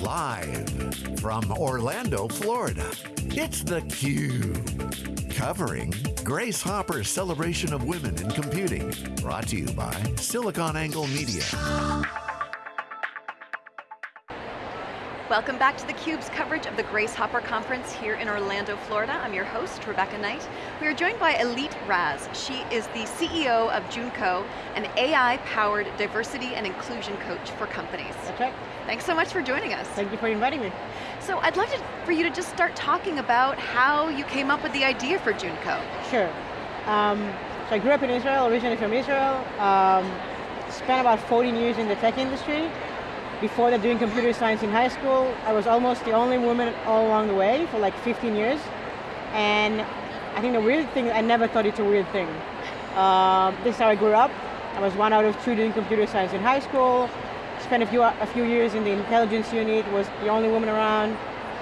Live from Orlando, Florida, it's theCUBE. Covering Grace Hopper's celebration of women in computing. Brought to you by SiliconANGLE Media. Welcome back to theCUBE's coverage of the Grace Hopper Conference here in Orlando, Florida. I'm your host, Rebecca Knight. We are joined by Ilit Raz. She is the CEO of Joonko, an AI-powered diversity and inclusion coach for companies. That's right. Thanks so much for joining us. Thank you for inviting me. So I'd love to, for you to just start talking about how you came up with the idea for Joonko. Sure. Um, so I grew up in Israel, originally from Israel. Um, spent about 14 years in the tech industry. Before that, doing computer science in high school, I was almost the only woman all along the way for like 15 years. And I think the weird thing, I never thought it's a weird thing. Uh, this is how I grew up. I was one out of two doing computer science in high school. Spent a few, a few years in the intelligence unit, was the only woman around.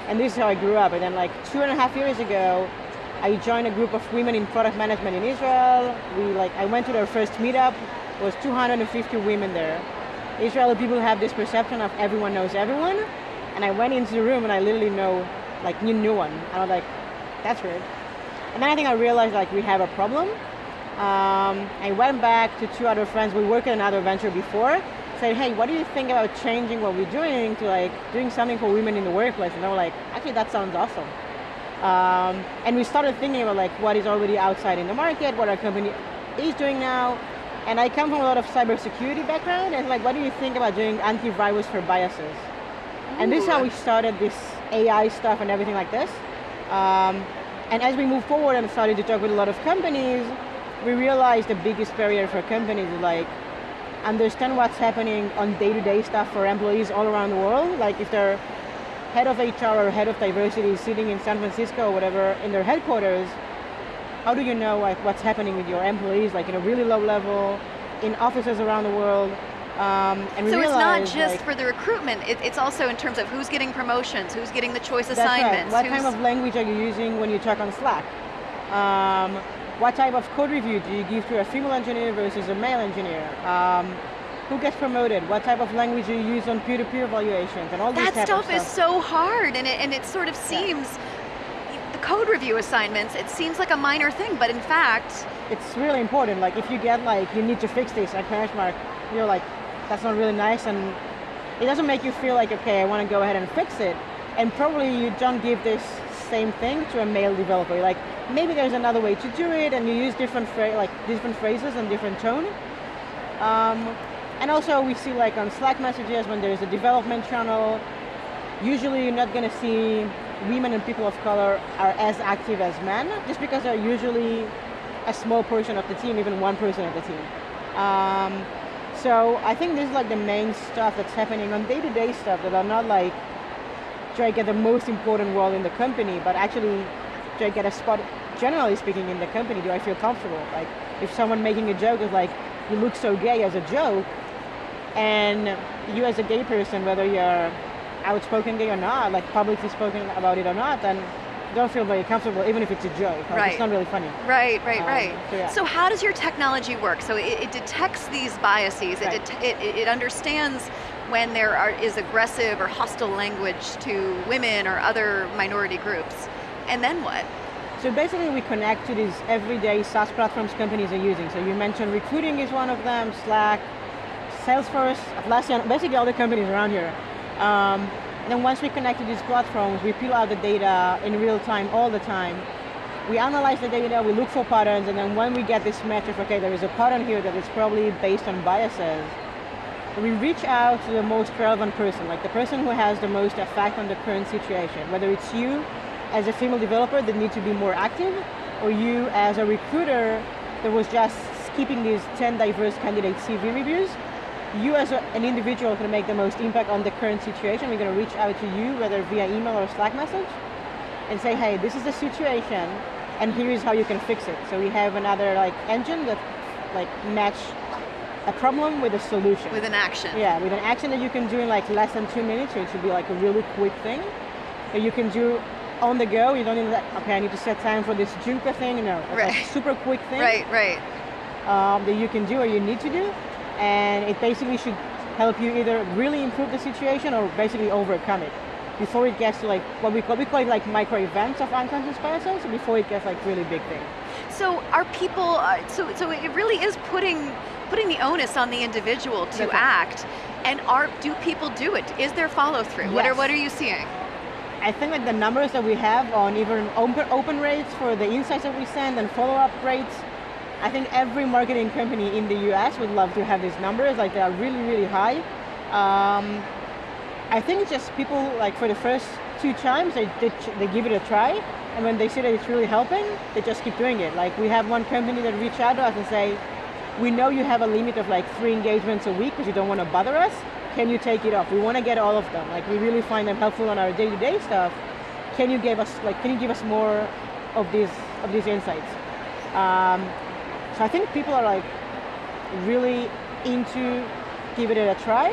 And this is how I grew up. And then like two and a half years ago, I joined a group of women in product management in Israel. We like, I went to their first meetup. There was 250 women there. Israeli people have this perception of everyone knows everyone, and I went into the room and I literally know, like, knew no one. And I was like, that's weird. And then I think I realized like we have a problem. Um, I went back to two other friends, we worked in another venture before, said, hey, what do you think about changing what we're doing to like doing something for women in the workplace? And they were like, actually that sounds awesome. Um, and we started thinking about like what is already outside in the market, what our company is doing now, and I come from a lot of cybersecurity background, and like, what do you think about doing antivirus for biases? Ooh. And this is how we started this AI stuff and everything like this. Um, and as we move forward and started to talk with a lot of companies, we realized the biggest barrier for companies is like, understand what's happening on day-to-day -day stuff for employees all around the world. Like if they're head of HR or head of diversity is sitting in San Francisco or whatever in their headquarters, how do you know like what's happening with your employees, like in a really low level, in offices around the world, um, and so it's not just like, for the recruitment, it, it's also in terms of who's getting promotions, who's getting the choice that's assignments. Right. What kind of language are you using when you talk on Slack? Um, what type of code review do you give to a female engineer versus a male engineer? Um, who gets promoted? What type of language do you use on peer-to-peer -peer evaluations and all that stuff? That stuff is so hard and it, and it sort of seems yeah code review assignments, it seems like a minor thing, but in fact... It's really important, like if you get like, you need to fix this at mark, you're like, that's not really nice, and it doesn't make you feel like, okay, I want to go ahead and fix it. And probably you don't give this same thing to a male developer. Like, maybe there's another way to do it, and you use different, like, different phrases and different tone. Um, and also we see like on Slack messages when there's a development channel, usually you're not going to see women and people of color are as active as men, just because they're usually a small portion of the team, even one person of the team. Um, so I think this is like the main stuff that's happening on day-to-day -day stuff that are not like, do I get the most important role in the company, but actually, do I get a spot, generally speaking, in the company, do I feel comfortable? Like, if someone making a joke is like, you look so gay as a joke, and you as a gay person, whether you're outspoken gay or not, like publicly spoken about it or not, then don't feel very comfortable, even if it's a joke. Like, right. It's not really funny. Right, right, um, right. So, yeah. so, how does your technology work? So it, it detects these biases, right. it, it, it understands when there are, is aggressive or hostile language to women or other minority groups. And then what? So basically we connect to these everyday SaaS platforms companies are using. So you mentioned recruiting is one of them, Slack, Salesforce, Atlassian, basically all the companies around here. Um, and then once we connect to these platforms, we peel out the data in real time, all the time. We analyze the data, we look for patterns, and then when we get this metric, okay, there is a pattern here that is probably based on biases, we reach out to the most relevant person, like the person who has the most effect on the current situation, whether it's you as a female developer that need to be more active, or you as a recruiter that was just skipping these 10 diverse candidate CV reviews, you as a, an individual can make the most impact on the current situation. We're going to reach out to you, whether via email or Slack message, and say, hey, this is the situation, and here is how you can fix it. So we have another like engine that like match a problem with a solution. With an action. Yeah, with an action that you can do in like less than two minutes, so it should be like a really quick thing that you can do on the go. You don't need that, okay, I need to set time for this Joonko thing. No, it's right. a super quick thing. Right, right. Um, that you can do or you need to do and it basically should help you either really improve the situation or basically overcome it before it gets to like what we call we call it like micro events of unconscious bias, biases before it gets like really big thing. So are people? Uh, so so it really is putting putting the onus on the individual to That's right. act. And are do people do it? Is there follow through? What are what are you seeing? I think like the numbers that we have on even open, open rates for the insights that we send and follow-up rates, I think every marketing company in the US would love to have these numbers, like they are really, really high. Um, I think it's just people, like for the first two times, they, they, they give it a try, and when they see that it's really helping, they just keep doing it. Like we have one company that reach out to us and say, we know you have a limit of like three engagements a week because you don't want to bother us. Can you take it off? We want to get all of them. Like we really find them helpful on our day-to-day stuff. Can you give us like can you give us more of these of these insights? Um, so I think people are like really into giving it a try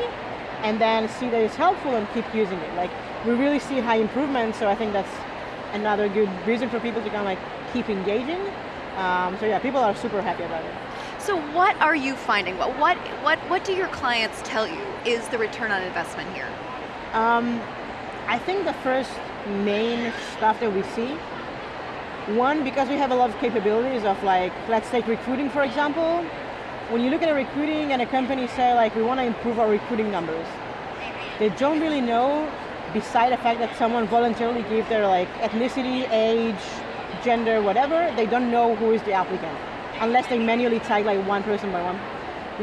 and then see that it's helpful and keep using it. Like we really see high improvements, so I think that's another good reason for people to kind of like keep engaging. Um, so yeah, people are super happy about it. So what are you finding? What what what what do your clients tell you is the return on investment here? Um, I think the first main stuff that we see, one, because we have a lot of capabilities of like, let's take recruiting for example. When you look at a recruiting and a company say like, we want to improve our recruiting numbers, they don't really know, beside the fact that someone voluntarily gave their like ethnicity, age, gender, whatever, they don't know who is the applicant, unless they manually tag like one person by one.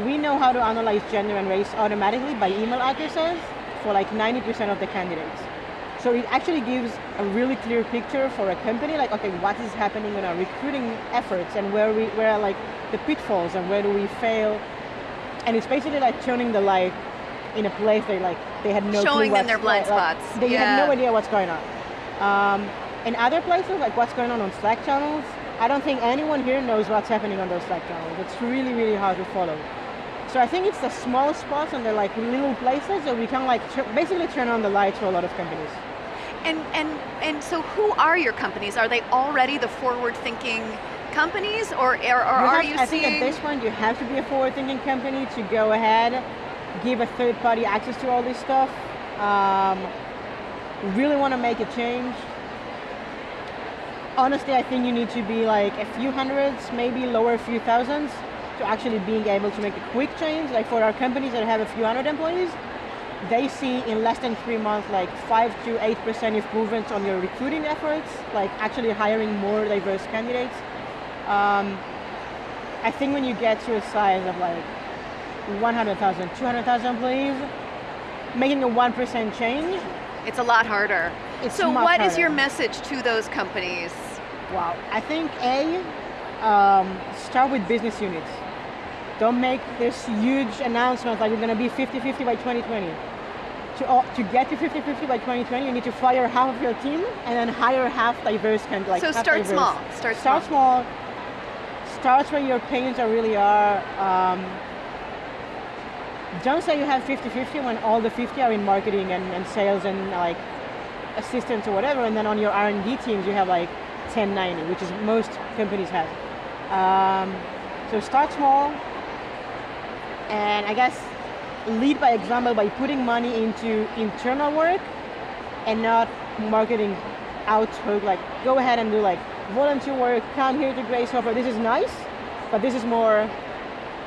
We know how to analyze gender and race automatically by email addresses for like 90% of the candidates. So it actually gives a really clear picture for a company, like, okay, what is happening in our recruiting efforts and where we, where are like the pitfalls and where do we fail. And it's basically like turning the light in a place they like, they had no clue Showing them their blind like- spots. They Yeah. have no idea what's going on. Um, in other places, like what's going on on Slack channels, I don't think anyone here knows what's happening on those Slack channels. It's really, really hard to follow. So I think it's the small spots and the like little places that we can like basically turn on the lights for a lot of companies. And and and so who are your companies? Are they already the forward-thinking companies, or or, or You are you I think at this point you have to be a forward-thinking company to go ahead, give a third-party access to all this stuff. Um, really want to make a change. Honestly, I think you need to be like a few hundreds, maybe lower a few thousands, to actually being able to make a quick change. Like for our companies that have a few hundred employees, they see in less than three months like five to eight percent improvements on your recruiting efforts, like actually hiring more diverse candidates. Um, I think when you get to a size of like 100,000, 200,000 employees, making a 1% change, It's a lot harder. It's so what is harder. your message to those companies? wow. I think A, um, start with business units. Don't make this huge announcement like we're going to be 50-50 by 2020. To, uh, to get to 50-50 by 2020, you need to fire half of your team and then hire half diverse kind like so start diverse. small. Start, Start small. small. Start where your pains are really are. Um, don't say you have 50-50 when all the 50 are in marketing and, and sales and like assistants or whatever, and then on your R&D teams you have like 10-90, which is most companies have. Um, so start small, and I guess lead by example by putting money into internal work and not marketing out hook like go ahead and do like volunteer work come here to grace hopper this is nice but this is more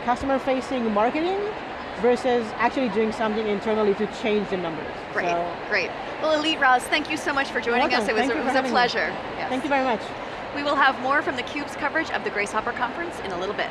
customer facing marketing versus actually doing something internally to change the numbers Great, So, great. Well, Ilit Raz, thank you so much for joining welcome. us. It was, a, it was a pleasure. Yes. thank you very much We will have more from theCUBE's coverage of the Grace Hopper Conference in a little bit.